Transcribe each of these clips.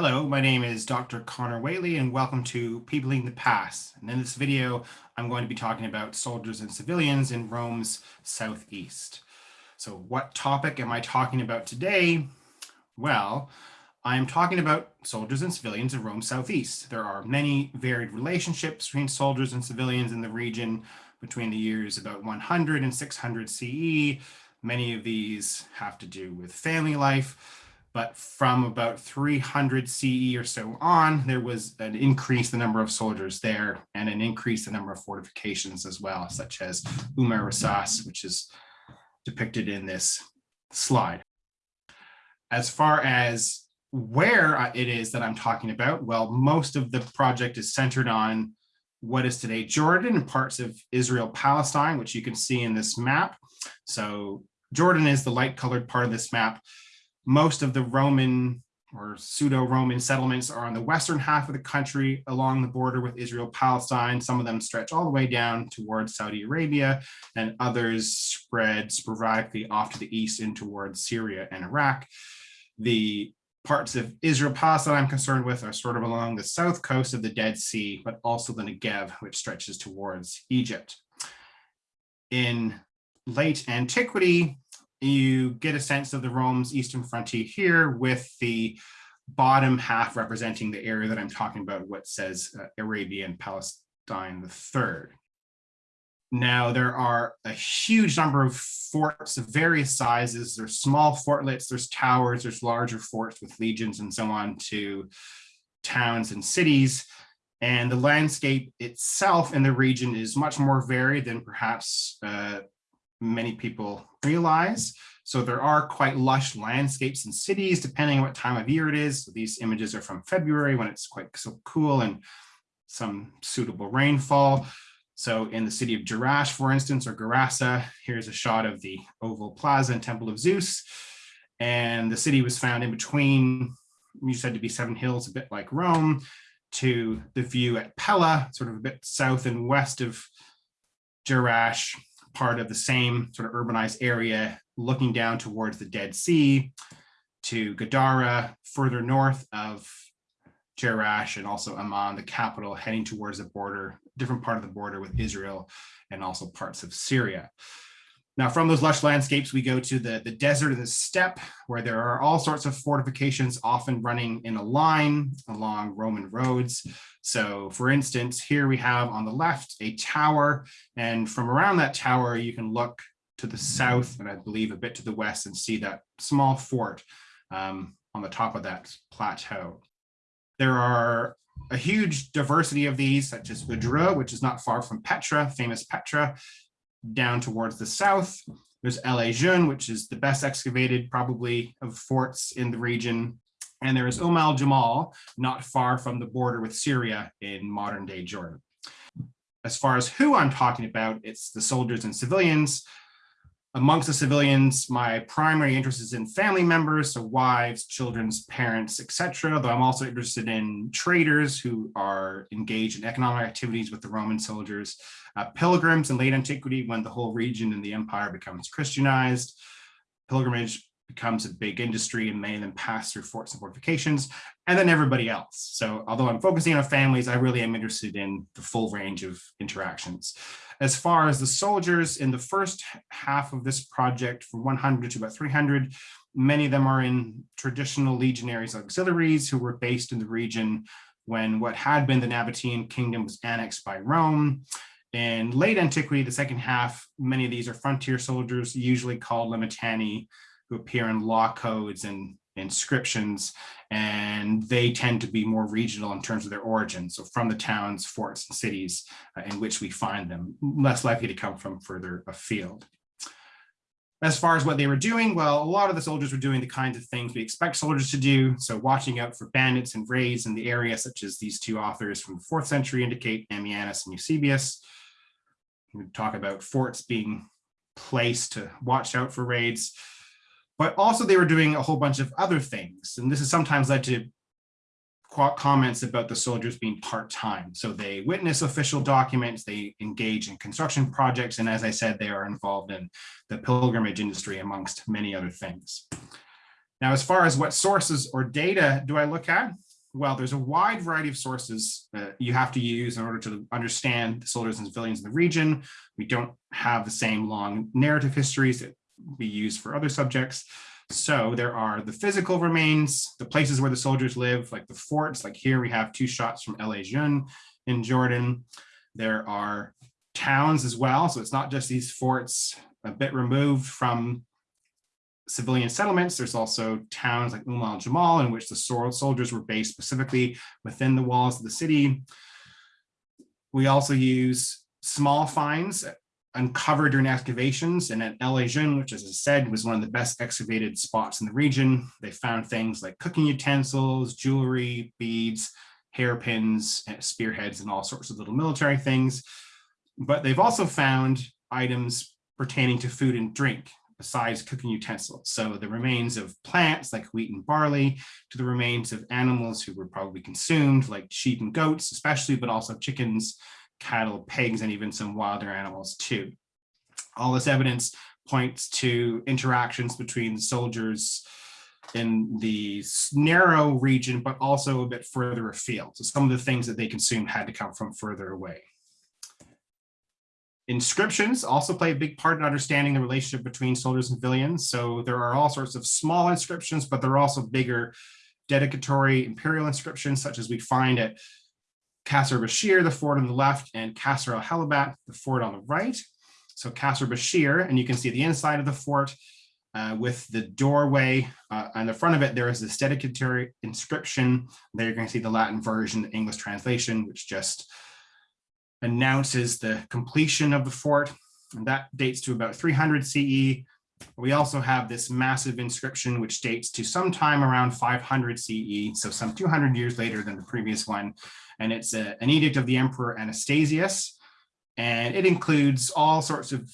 Hello, my name is Dr. Conor Whately and welcome to Peopling the Past. And in this video, I'm going to be talking about soldiers and civilians in Rome's southeast. So what topic am I talking about today? Well, I'm talking about soldiers and civilians in Rome's southeast. There are many varied relationships between soldiers and civilians in the region between the years about 100 and 600 CE. Many of these have to do with family life but from about 300 CE or so on, there was an increase in the number of soldiers there and an increase in the number of fortifications as well, such as Umar Rasas, which is depicted in this slide. As far as where uh, it is that I'm talking about, well, most of the project is centered on what is today Jordan and parts of Israel, Palestine, which you can see in this map. So Jordan is the light colored part of this map most of the Roman or pseudo-Roman settlements are on the western half of the country along the border with Israel, Palestine. Some of them stretch all the way down towards Saudi Arabia and others spread sporadically off to the east and towards Syria and Iraq. The parts of Israel, Palestine I'm concerned with are sort of along the south coast of the Dead Sea, but also the Negev, which stretches towards Egypt. In late antiquity, you get a sense of the Rome's eastern frontier here with the bottom half representing the area that I'm talking about, what says uh, Arabia and Palestine the third. Now there are a huge number of forts of various sizes. There's small fortlets, there's towers, there's larger forts with legions and so on to towns and cities. And the landscape itself in the region is much more varied than perhaps uh, many people realize. So there are quite lush landscapes and cities, depending on what time of year it is. So these images are from February when it's quite so cool and some suitable rainfall. So in the city of Jerash, for instance, or Gerasa, here's a shot of the Oval Plaza and Temple of Zeus. And the city was found in between, you said to be seven hills, a bit like Rome, to the view at Pella, sort of a bit south and west of Jerash, part of the same sort of urbanized area looking down towards the Dead Sea to Gadara, further north of Jerash and also Amman, the capital, heading towards the border, different part of the border with Israel and also parts of Syria. Now from those lush landscapes, we go to the, the desert and the steppe, where there are all sorts of fortifications, often running in a line along Roman roads. So for instance, here we have on the left a tower, and from around that tower, you can look to the south and I believe a bit to the west and see that small fort um, on the top of that plateau. There are a huge diversity of these, such as Udhruh, which is not far from Petra, famous Petra, down towards the south. There's El Lejjun, which is the best excavated probably of forts in the region. And there is Umm al Jamal, not far from the border with Syria in modern day Jordan. As far as who I'm talking about, it's the soldiers and civilians amongst the civilians, my primary interest is in family members, so wives, children's parents, etc. Though I'm also interested in traders who are engaged in economic activities with the Roman soldiers, uh, pilgrims in late antiquity when the whole region and the empire becomes Christianized, pilgrimage becomes a big industry and many of them pass through forts and fortifications, and then everybody else. So although I'm focusing on families, I really am interested in the full range of interactions. As far as the soldiers in the first half of this project from 100 to about 300, many of them are in traditional legionaries auxiliaries who were based in the region when what had been the Nabatean kingdom was annexed by Rome. In late antiquity, the second half, many of these are frontier soldiers, usually called Limitanei, who appear in law codes and inscriptions, and they tend to be more regional in terms of their origin. So from the towns, forts, and cities uh, in which we find them, less likely to come from further afield. As far as what they were doing, well, a lot of the soldiers were doing the kinds of things we expect soldiers to do. So watching out for bandits and raids in the area, such as these two authors from the fourth century indicate, Ammianus and Eusebius. We talk about forts being placed to watch out for raids but also they were doing a whole bunch of other things. And this has sometimes led to comments about the soldiers being part-time. So they witness official documents, they engage in construction projects, and as I said, they are involved in the pilgrimage industry amongst many other things. Now, as far as what sources or data do I look at? Well, there's a wide variety of sources that you have to use in order to understand the soldiers and civilians in the region. We don't have the same long narrative histories that we use for other subjects. So there are the physical remains, the places where the soldiers live, like the forts, like here we have two shots from El Lejjun in Jordan. There are towns as well. So it's not just these forts a bit removed from civilian settlements. There's also towns like Umm al Jamal in which the soldiers were based specifically within the walls of the city. We also use small finds uncovered during excavations and at El Lejjun, which as I said was one of the best excavated spots in the region. They found things like cooking utensils, jewelry, beads, hairpins, eh, spearheads, and all sorts of little military things. But they've also found items pertaining to food and drink besides cooking utensils. So the remains of plants like wheat and barley to the remains of animals who were probably consumed like sheep and goats, especially, but also chickens, cattle, pigs, and even some wilder animals too. All this evidence points to interactions between soldiers in the narrow region, but also a bit further afield. So some of the things that they consumed had to come from further away. Inscriptions also play a big part in understanding the relationship between soldiers and civilians. So there are all sorts of small inscriptions, but there are also bigger dedicatory imperial inscriptions, such as we find at Kasr Bashir, the fort on the left, and Kasr al-Halabat, the fort on the right. So Kasr Bashir, and you can see the inside of the fort uh, with the doorway. Uh, on the front of it, there is this dedicatory inscription. There you're going to see the Latin version, the English translation, which just announces the completion of the fort. And that dates to about 300 CE. We also have this massive inscription, which dates to sometime around 500 CE, so some 200 years later than the previous one. And it's a, an edict of the Emperor Anastasius. And it includes all sorts of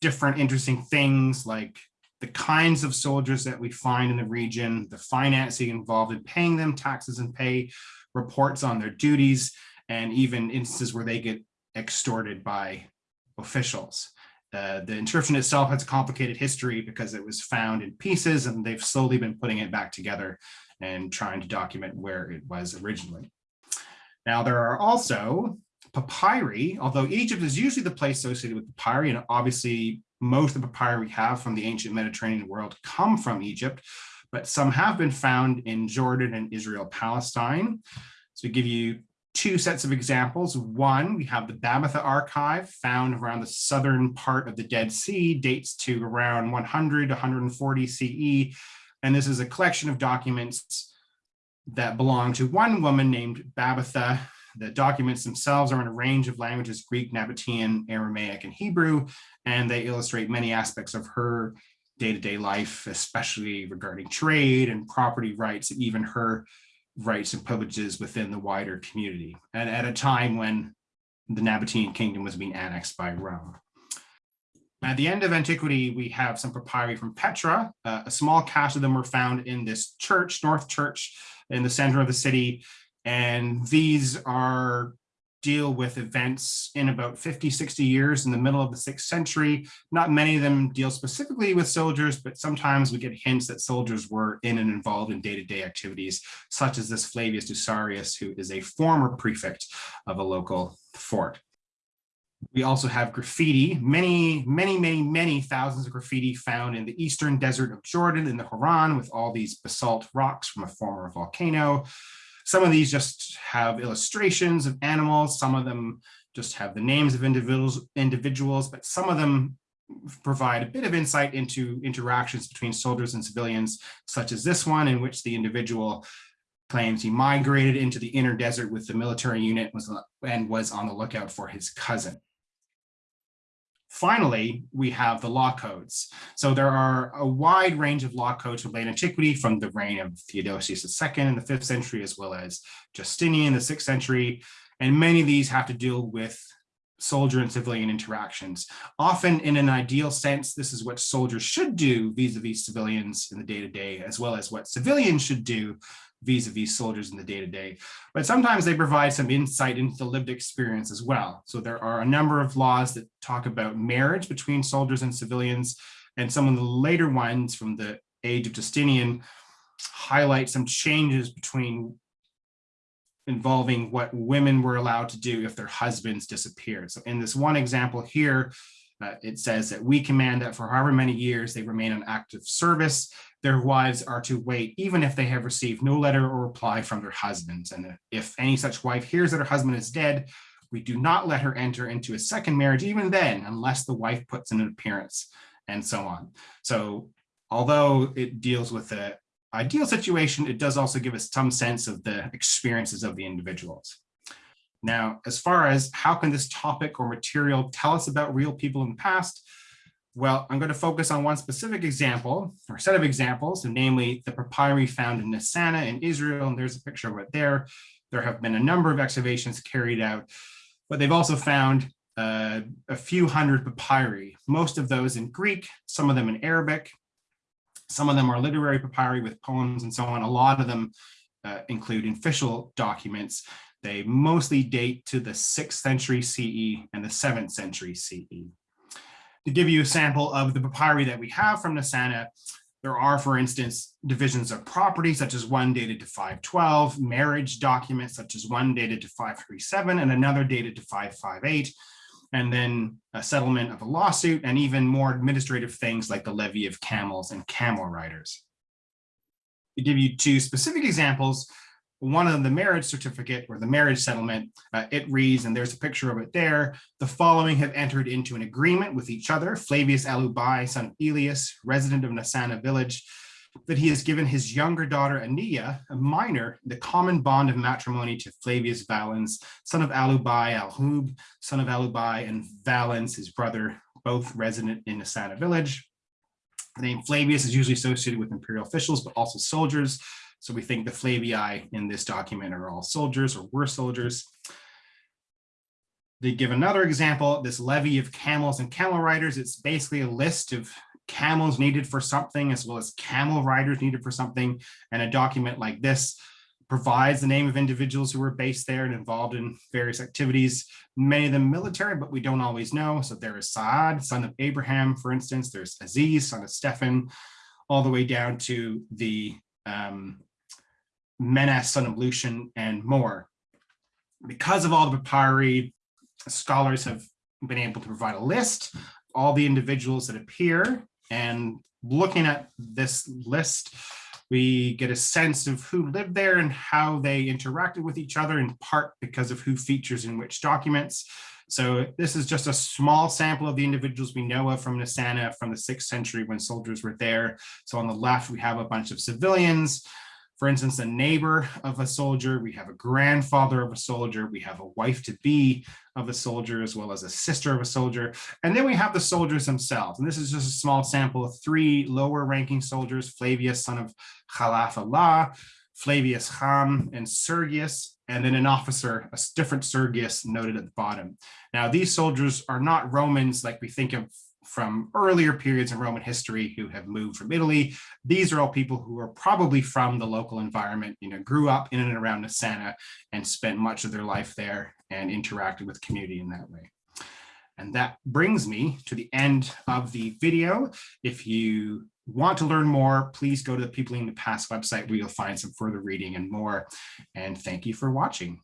different interesting things like the kinds of soldiers that we find in the region, the financing involved in paying them taxes and pay, reports on their duties, and even instances where they get extorted by officials. Uh, the inscription itself has a complicated history because it was found in pieces and they've slowly been putting it back together and trying to document where it was originally. Now there are also papyri, although Egypt is usually the place associated with papyri and obviously most of the papyri we have from the ancient Mediterranean world come from Egypt, but some have been found in Jordan and Israel, Palestine. So to give you two sets of examples. One, we have the Babatha archive found around the southern part of the Dead Sea, dates to around 100 140 CE. And this is a collection of documents that belong to one woman named Babatha. The documents themselves are in a range of languages, Greek, Nabatean, Aramaic, and Hebrew, and they illustrate many aspects of her day-to-day -day life, especially regarding trade and property rights, and even her rights and privileges within the wider community, and at a time when the Nabatean kingdom was being annexed by Rome. At the end of antiquity, we have some papyri from Petra. Uh, a small cache of them were found in this church, North Church, in the center of the city. And these are deal with events in about 50, 60 years in the middle of the sixth century. Not many of them deal specifically with soldiers, but sometimes we get hints that soldiers were in and involved in day-to-day -day activities, such as this Flavius Dusarius, who is a former prefect of a local fort. We also have graffiti, many, many, many, many thousands of graffiti found in the eastern desert of Jordan in the Hauran with all these basalt rocks from a former volcano. Some of these just have illustrations of animals. Some of them just have the names of individuals, individuals, but some of them provide a bit of insight into interactions between soldiers and civilians, such as this one in which the individual claims he migrated into the inner desert with the military unit and was on the lookout for his cousin. Finally, we have the law codes. So there are a wide range of law codes from late antiquity from the reign of Theodosius II in the fifth century, as well as Justinian in the sixth century. And many of these have to deal with soldier and civilian interactions. Often in an ideal sense, this is what soldiers should do vis-a-vis -vis civilians in the day-to-day, -day, as well as what civilians should do vis-a-vis -vis soldiers in the day-to-day. -day. But sometimes they provide some insight into the lived experience as well. So there are a number of laws that talk about marriage between soldiers and civilians, and some of the later ones from the age of Justinian highlight some changes between involving what women were allowed to do if their husbands disappeared. So in this one example here, uh, it says that we command that for however many years they remain on active service, their wives are to wait, even if they have received no letter or reply from their husbands. And if any such wife hears that her husband is dead, we do not let her enter into a second marriage, even then, unless the wife puts in an appearance and so on. So although it deals with the ideal situation, it does also give us some sense of the experiences of the individuals. Now, as far as how can this topic or material tell us about real people in the past, well, I'm going to focus on one specific example or set of examples, and namely the papyri found in Nessana in Israel. And there's a picture of it there. There have been a number of excavations carried out, but they've also found uh, a few hundred papyri, most of those in Greek, some of them in Arabic. Some of them are literary papyri with poems and so on. A lot of them uh, include official documents. They mostly date to the 6th century CE and the 7th century CE to give you a sample of the papyri that we have from Nessana, there are, for instance, divisions of property, such as one dated to 512, marriage documents, such as one dated to 537, and another dated to 558, and then a settlement of a lawsuit, and even more administrative things like the levy of camels and camel riders. To give you two specific examples, one of the marriage certificate or the marriage settlement, uh, it reads, and there's a picture of it there, the following have entered into an agreement with each other, Flavius Alubai, son of Elias, resident of Nessana village, that he has given his younger daughter Ania, a minor, the common bond of matrimony to Flavius Valens, son of Alubai Alhub, son of Alubai, and Valens, his brother, both resident in Nessana village. The name Flavius is usually associated with imperial officials, but also soldiers, so we think the Flavii in this document are all soldiers or were soldiers. They give another example, this levy of camels and camel riders. It's basically a list of camels needed for something as well as camel riders needed for something. And a document like this provides the name of individuals who were based there and involved in various activities, many of them military, but we don't always know. So there is Saad, son of Abraham, for instance, there's Aziz, son of Stephan, all the way down to the um, Menas, son of Lucian, and more. Because of all the papyri, scholars have been able to provide a list of all the individuals that appear. And looking at this list, we get a sense of who lived there and how they interacted with each other, in part because of who features in which documents. So this is just a small sample of the individuals we know of from Nessana from the sixth century when soldiers were there. So on the left, we have a bunch of civilians. For instance, a neighbor of a soldier, we have a grandfather of a soldier, we have a wife-to-be of a soldier, as well as a sister of a soldier. And then we have the soldiers themselves. And this is just a small sample of three lower ranking soldiers, Flavius, son of Khalaf Allah, Flavius Ham, and Sergius, and then an officer, a different Sergius noted at the bottom. Now, these soldiers are not Romans like we think of from earlier periods in Roman history who have moved from Italy. These are all people who are probably from the local environment, you know, grew up in and around Nessana and spent much of their life there and interacted with community in that way. And that brings me to the end of the video. If you want to learn more, please go to the Peopling the Past website where you'll find some further reading and more. And thank you for watching.